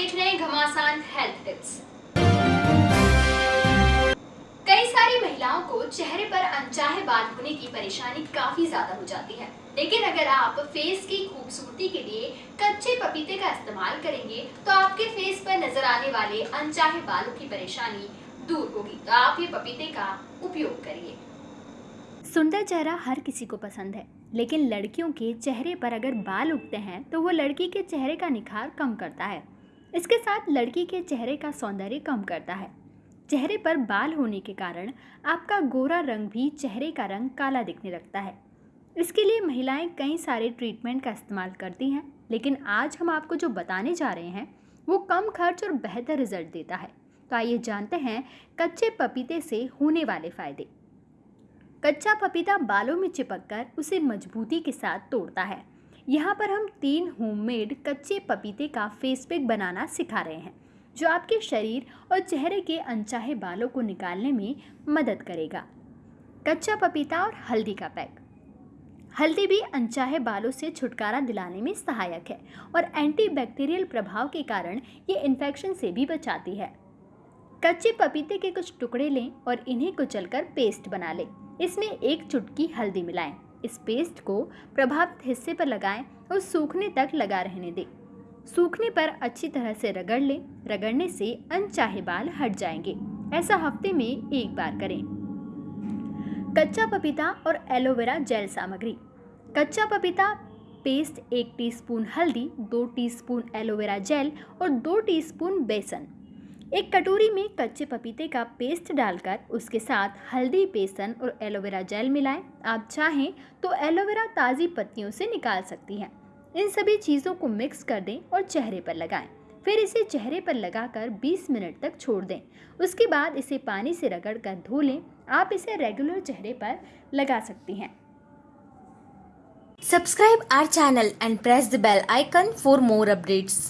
देख रहे हैं घमासान हेल्थ टिप्स कई सारी महिलाओं को चेहरे पर अनचाहे बाल होने की परेशानी काफ़ी ज़्यादा हो जाती है। लेकिन अगर आप फेस की खूबसूरती के लिए कच्चे पपीते का इस्तेमाल करेंगे तो आपके फेस पर नज़र आने वाले अनचाहे बालों की परेशानी दूर होगी। तो आप ये पपीते का उपयोग करिए। सुंदर चेहरा हर किसी को पसंद है, लेकिन लड़कियों के चेहरे पर अगर बाल उगते हैं तो वो लड़की के चेहरे का निखार कम करता है। इसके साथ लड़की के चेहरे का सौंदर्य कम करता है। चेहरे पर बाल होने के कारण आपका गोरा रंग भी चेहरे का रंग काला दिखने लगता है। इसके लिए महिलाएँ कई सारे ट्रीटमेंट का इस्तेमाल करती हैं, लेकिन आज हम आपको जो बताने जा रहे हैं, वो कम खर्च और बेहतर रिज़ल्ट देता है। तो आइए जानते हैं कच्चे पपीते से होने वाले फ़ायदे। कच्चा पपीता बालों में चिपककर उसे मजबूती के साथ तोड़ता है। यहाँ पर हम तीन होममेड कच्चे पपीते का फेस पैक बनाना सिखा रहे हैं, जो आपके शरीर और चेहरे के अनचाहे बालों को निकालने में मदद करेगा। कच्चा पपीता और हल्दी का पैक। हल्दी भी अनचाहे बालों से छुटकारा दिलाने में सहायक है और एंटीबैक्टीरियल प्रभाव के कारण ये इन्फेक्शन से भी बचाती है। कच्चे पपीते के कुछ टुकड़े लें और इन्हें कुचलकर पेस्ट बना लें। इसमें एक चुटकी हल्दी मिलाएँ। इस पेस्ट को प्रभावित हिस्से पर लगाएँ और सूखने तक लगा रहने दें। सूखने पर अच्छी तरह से रगड़ लें। रगड़ने से अनचाहे बाल हट जाएँगे। ऐसा हफ़्ते में एक बार करें। कच्चा पपीता और एलोवेरा जेल सामग्री। कच्चा पपीता पेस्ट एक टीस्पून हल्दी, दो टीस्पून एलोवेरा जेल और दो टीस्पून बेसन। एक कटोरी में कच्चे पपीते का पेस्ट डालकर उसके साथ हल्दी, बेसन और एलोवेरा जेल मिलाएँ। आप चाहें तो एलोवेरा ताज़ी पत्तियों से निकाल सकती हैं। इन सभी चीज़ों को मिक्स कर दें और चेहरे पर लगाएँ। फिर इसे चेहरे पर लगाकर 20 मिनट तक छोड़ दें। उसके बाद इसे पानी से रगड़ कर धो लें। आप इसे रेगुलर चेहरे पर लगा सकती हैं। Subscribe our channel and press the bell icon for more updates.